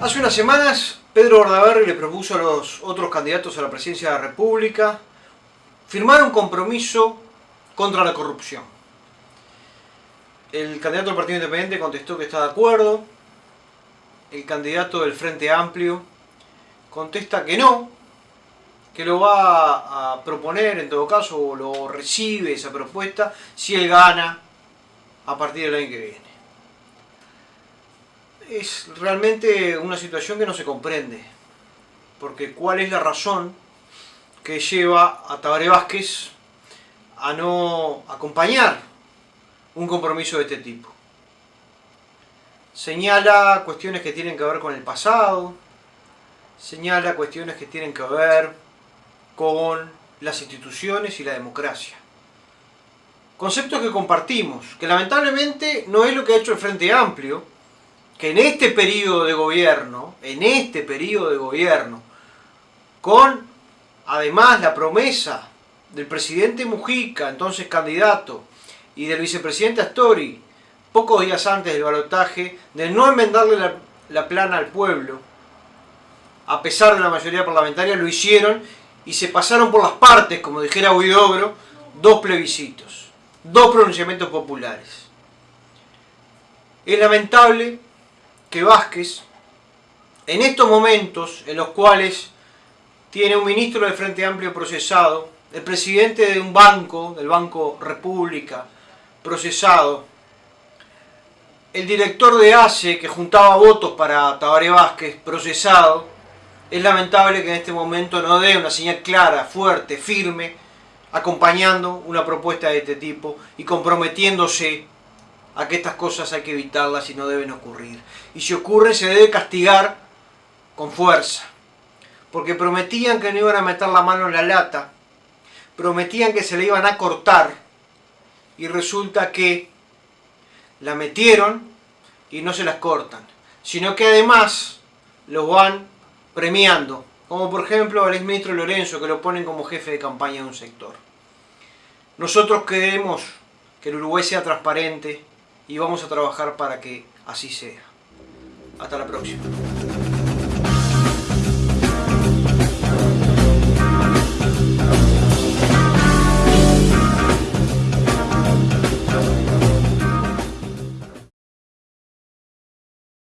Hace unas semanas Pedro Bordaberry le propuso a los otros candidatos a la presidencia de la República firmar un compromiso contra la corrupción. El candidato del Partido Independiente contestó que está de acuerdo, el candidato del Frente Amplio contesta que no, que lo va a proponer en todo caso, o lo recibe esa propuesta, si él gana a partir del año que viene es realmente una situación que no se comprende. Porque ¿cuál es la razón que lleva a Tabaré Vázquez a no acompañar un compromiso de este tipo? Señala cuestiones que tienen que ver con el pasado, señala cuestiones que tienen que ver con las instituciones y la democracia. Conceptos que compartimos, que lamentablemente no es lo que ha hecho el Frente Amplio, que en este periodo de gobierno, en este periodo de gobierno, con además la promesa del presidente Mujica, entonces candidato, y del vicepresidente Astori, pocos días antes del balotaje, de no enmendarle la, la plana al pueblo, a pesar de la mayoría parlamentaria, lo hicieron y se pasaron por las partes, como dijera Huidobro, dos plebiscitos, dos pronunciamientos populares. Es lamentable que Vázquez, en estos momentos en los cuales tiene un ministro del Frente Amplio procesado, el presidente de un banco, del Banco República, procesado, el director de ACE que juntaba votos para Tabaré Vázquez, procesado, es lamentable que en este momento no dé una señal clara, fuerte, firme, acompañando una propuesta de este tipo y comprometiéndose a que estas cosas hay que evitarlas y no deben ocurrir. Y si ocurre se debe castigar con fuerza. Porque prometían que no iban a meter la mano en la lata, prometían que se le iban a cortar y resulta que la metieron y no se las cortan, sino que además los van premiando, como por ejemplo al exministro Lorenzo que lo ponen como jefe de campaña de un sector. Nosotros queremos que el Uruguay sea transparente, y vamos a trabajar para que así sea. Hasta la próxima.